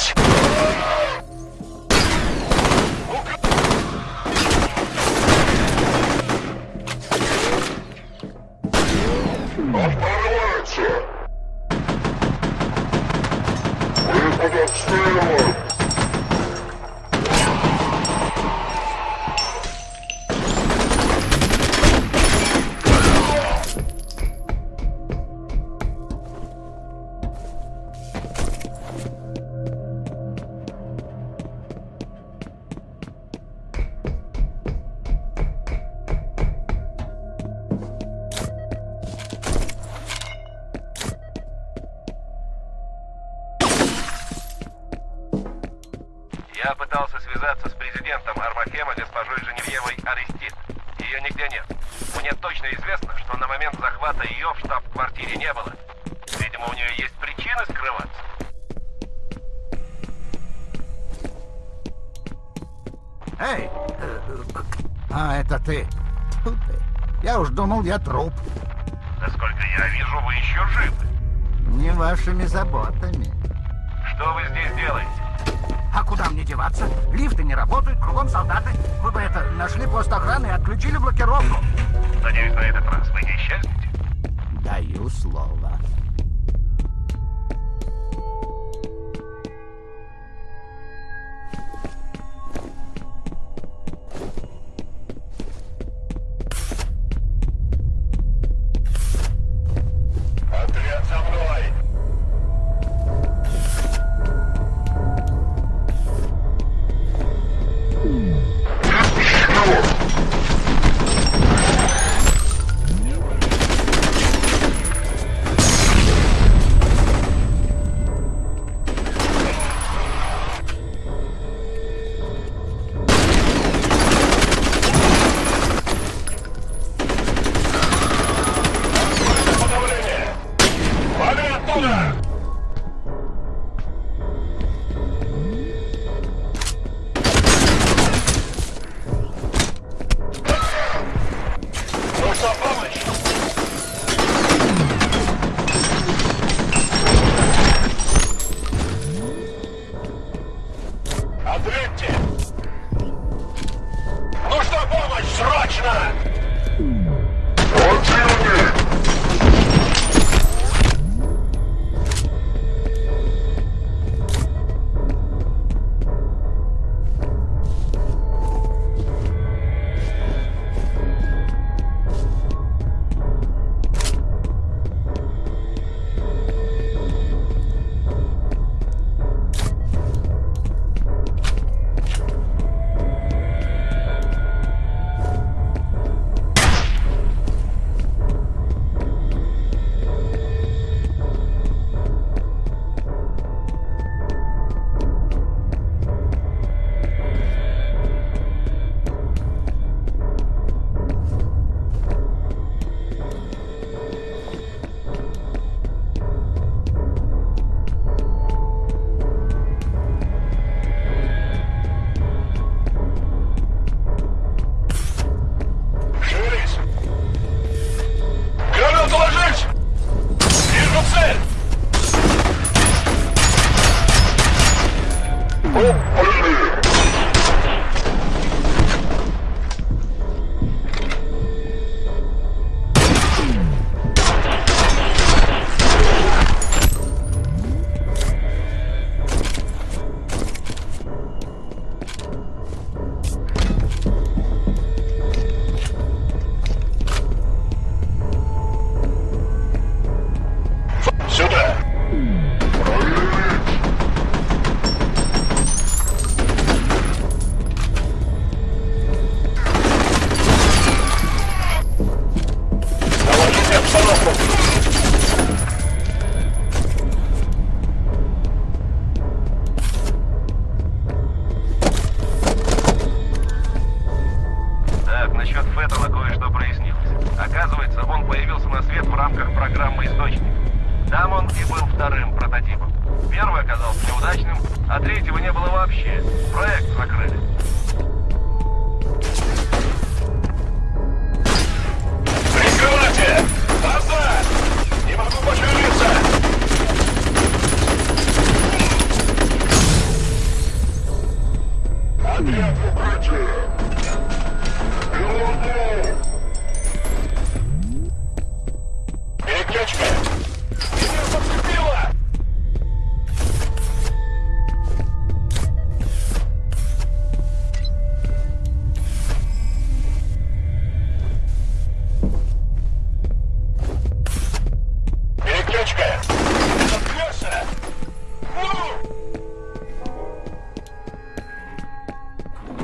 Watch! Захвата ее в штаб-квартире не было. Видимо, у нее есть причины скрываться. Эй! э, э, А, это ты. Я уж думал, я труп. Насколько я вижу, вы еще живы. Не вашими заботами. Что вы здесь делаете? А куда мне деваться? Лифты не работают, кругом солдаты. Вы бы это, нашли пост охраны и отключили блокировку. Надеюсь, на этот раз? slow. 不用 Так, насчет Феттона кое-что прояснилось. Оказывается, он появился на свет в рамках программы «Источник». Там он и был вторым прототипом. Первый оказался неудачным, а третьего не было вообще. Проект закрыли. Прикрывайте! Назад! Не могу пошевелиться! Отряд в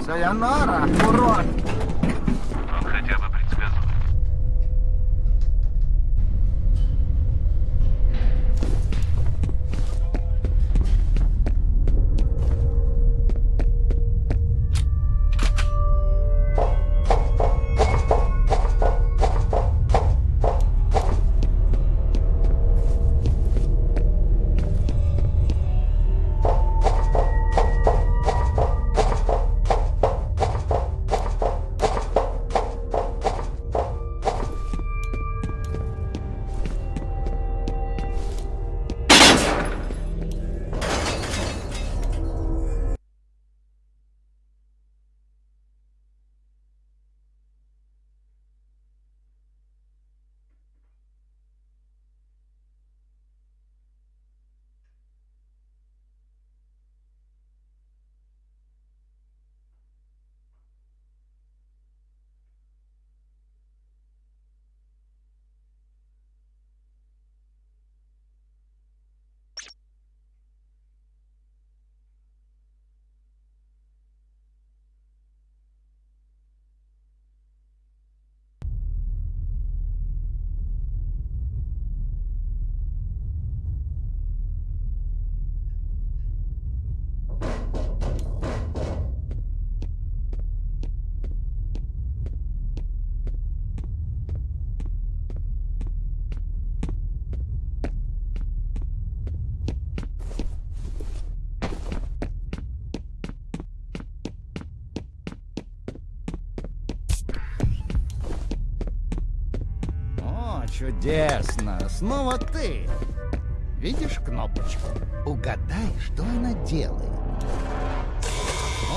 Sayonara, é Coron. Чудесно! Снова ты! Видишь кнопочку? Угадай, что она делает.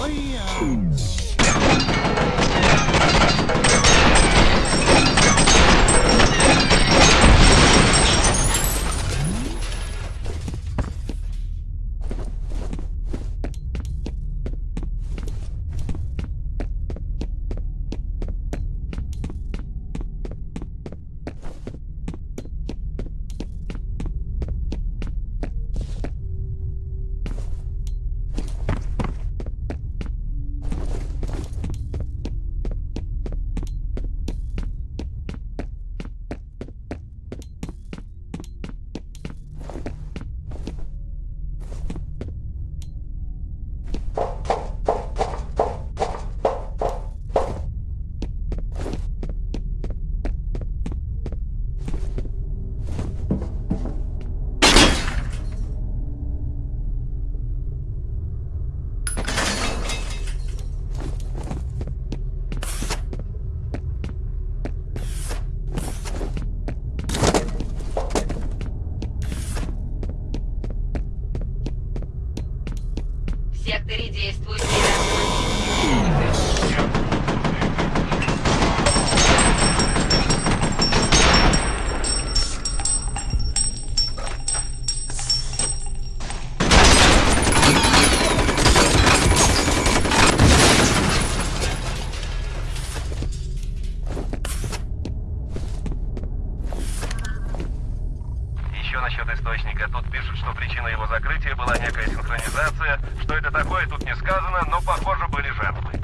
Ой, я... В секторе действует миражный. Еще насчет источника. Тут пишут, что причиной его закрытия была некая синхронизация. Что это такое, тут не сказано, но, похоже, были жертвы.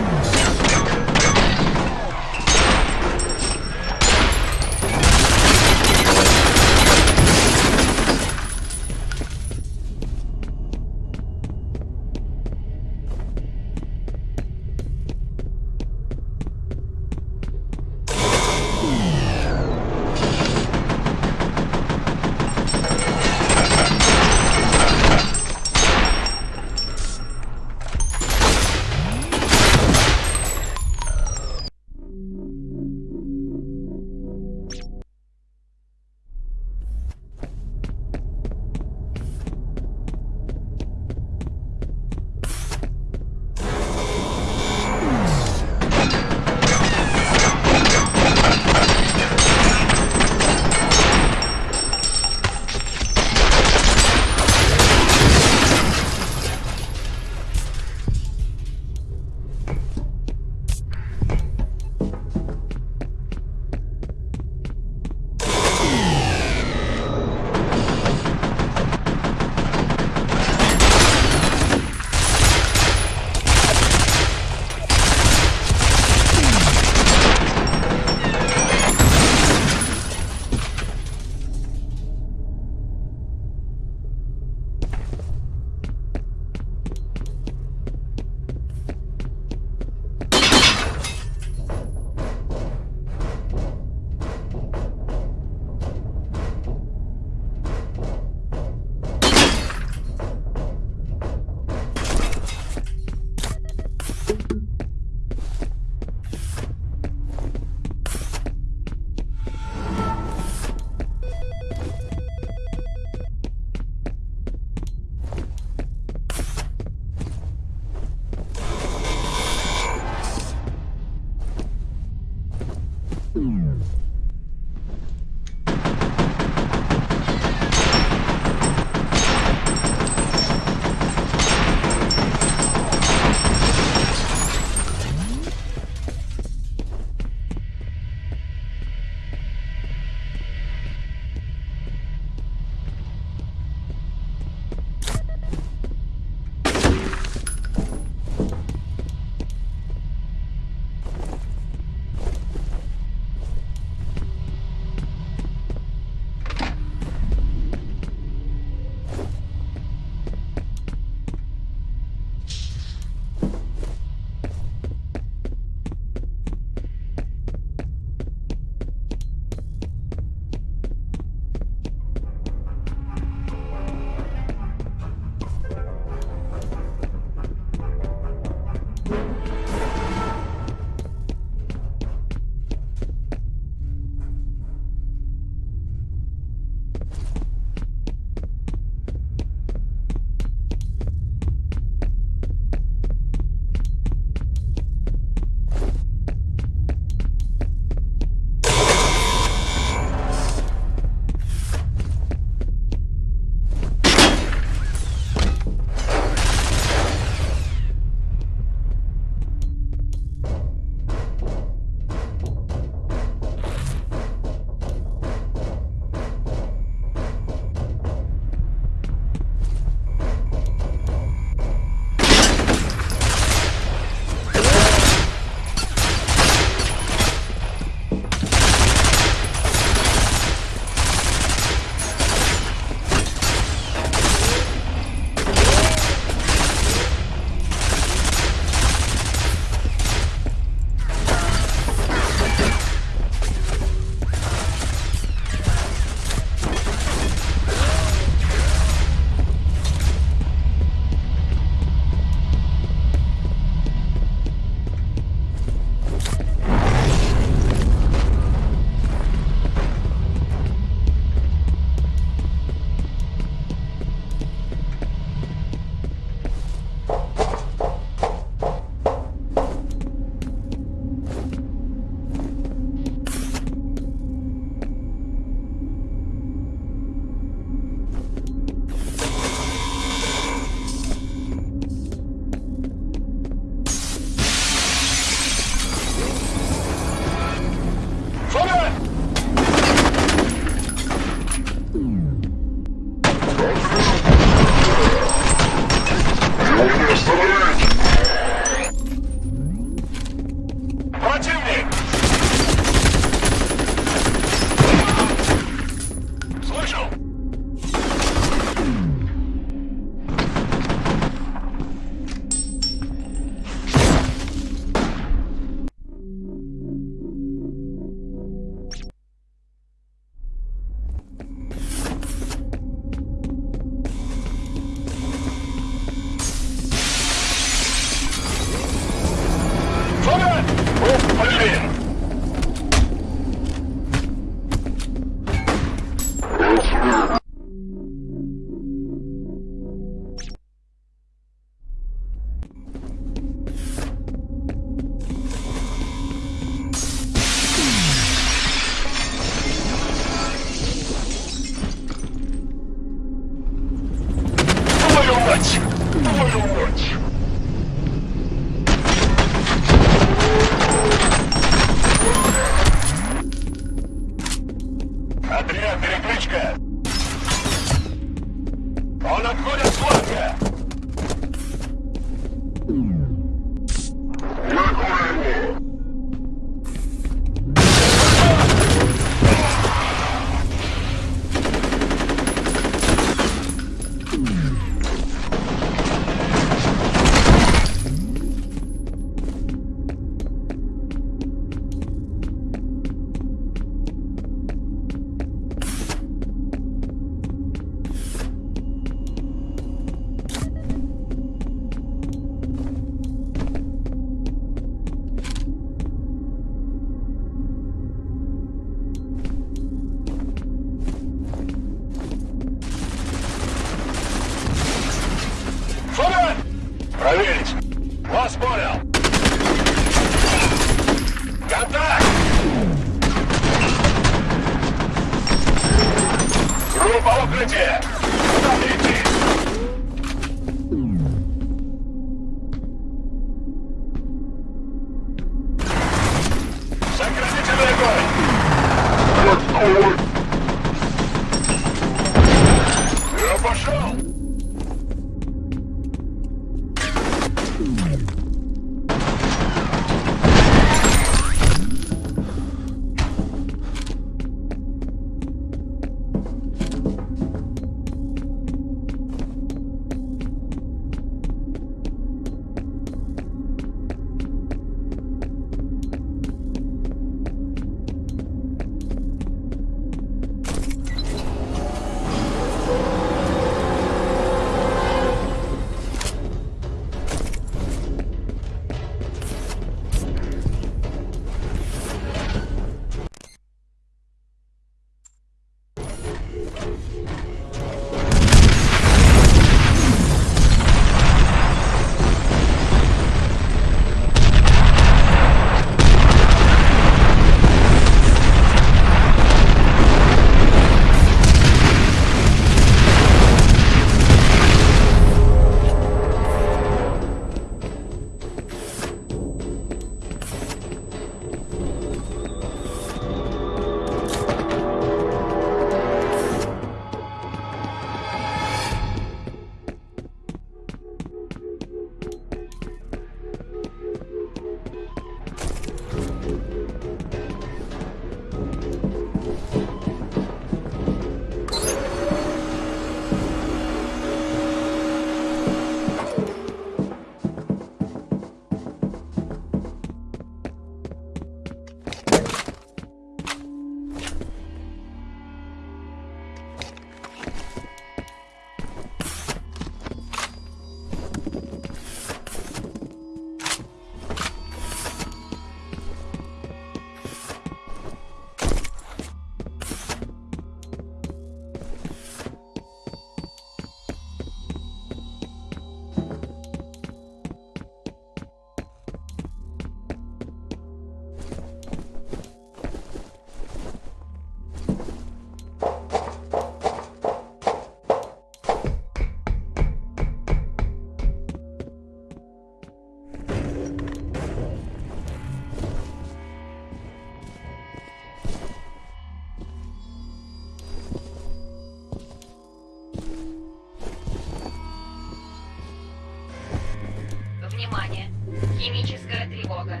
Химическая тревога.